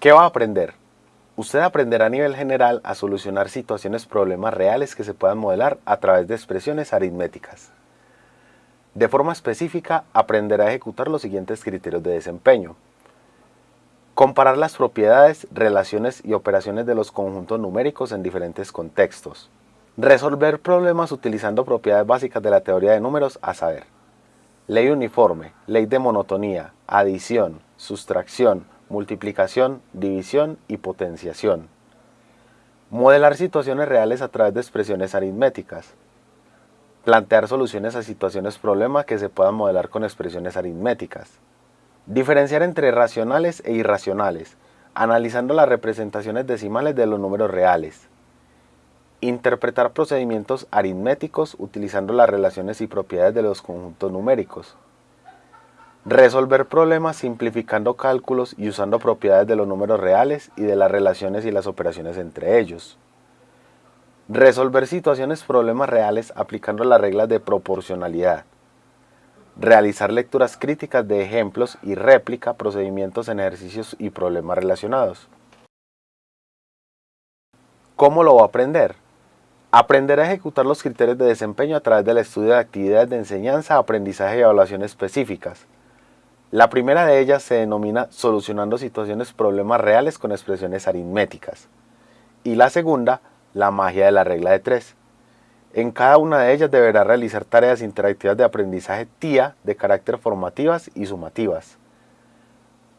¿Qué va a aprender? Usted aprenderá a nivel general a solucionar situaciones problemas reales que se puedan modelar a través de expresiones aritméticas. De forma específica, aprenderá a ejecutar los siguientes criterios de desempeño. Comparar las propiedades, relaciones y operaciones de los conjuntos numéricos en diferentes contextos. Resolver problemas utilizando propiedades básicas de la teoría de números, a saber, ley uniforme, ley de monotonía, adición, sustracción, multiplicación, división y potenciación. Modelar situaciones reales a través de expresiones aritméticas. Plantear soluciones a situaciones problemas que se puedan modelar con expresiones aritméticas. Diferenciar entre racionales e irracionales, analizando las representaciones decimales de los números reales. Interpretar procedimientos aritméticos utilizando las relaciones y propiedades de los conjuntos numéricos. Resolver problemas simplificando cálculos y usando propiedades de los números reales y de las relaciones y las operaciones entre ellos. Resolver situaciones problemas reales aplicando las reglas de proporcionalidad. Realizar lecturas críticas de ejemplos y réplica procedimientos en ejercicios y problemas relacionados. ¿Cómo lo va a aprender? Aprender a ejecutar los criterios de desempeño a través del estudio de actividades de enseñanza, aprendizaje y evaluación específicas la primera de ellas se denomina solucionando situaciones problemas reales con expresiones aritméticas. Y la segunda, la magia de la regla de tres. En cada una de ellas deberá realizar tareas interactivas de aprendizaje TIA de carácter formativas y sumativas.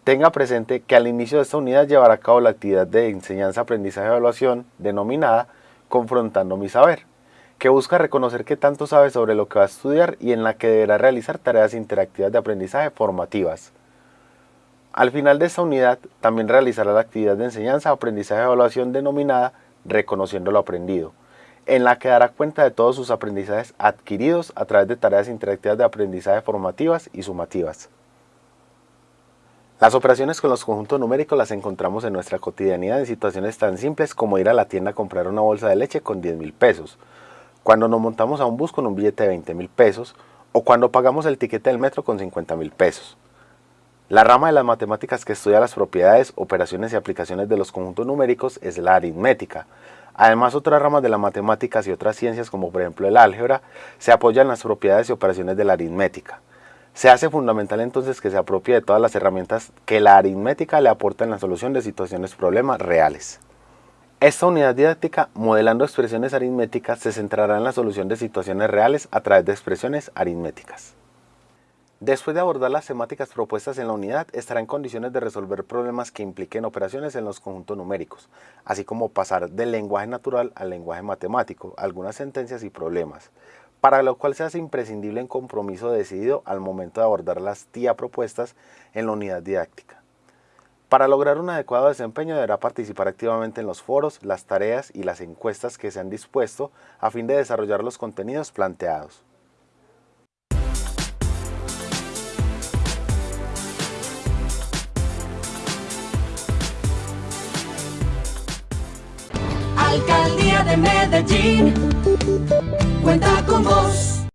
Tenga presente que al inicio de esta unidad llevará a cabo la actividad de enseñanza, aprendizaje y evaluación denominada Confrontando mi saber que busca reconocer qué tanto sabe sobre lo que va a estudiar y en la que deberá realizar tareas interactivas de aprendizaje formativas. Al final de esta unidad, también realizará la actividad de enseñanza, aprendizaje y evaluación denominada Reconociendo lo aprendido, en la que dará cuenta de todos sus aprendizajes adquiridos a través de tareas interactivas de aprendizaje formativas y sumativas. Las operaciones con los conjuntos numéricos las encontramos en nuestra cotidianidad en situaciones tan simples como ir a la tienda a comprar una bolsa de leche con 10 mil pesos, cuando nos montamos a un bus con un billete de 20 mil pesos o cuando pagamos el tiquete del metro con 50 mil pesos. La rama de las matemáticas que estudia las propiedades, operaciones y aplicaciones de los conjuntos numéricos es la aritmética. Además, otras ramas de las matemáticas y otras ciencias, como por ejemplo el álgebra, se apoyan en las propiedades y operaciones de la aritmética. Se hace fundamental entonces que se apropie de todas las herramientas que la aritmética le aporta en la solución de situaciones problemas reales. Esta unidad didáctica, modelando expresiones aritméticas, se centrará en la solución de situaciones reales a través de expresiones aritméticas. Después de abordar las temáticas propuestas en la unidad, estará en condiciones de resolver problemas que impliquen operaciones en los conjuntos numéricos, así como pasar del lenguaje natural al lenguaje matemático, algunas sentencias y problemas, para lo cual se hace imprescindible un compromiso decidido al momento de abordar las TIA propuestas en la unidad didáctica. Para lograr un adecuado desempeño deberá participar activamente en los foros, las tareas y las encuestas que se han dispuesto a fin de desarrollar los contenidos planteados. Alcaldía de Medellín cuenta con vos.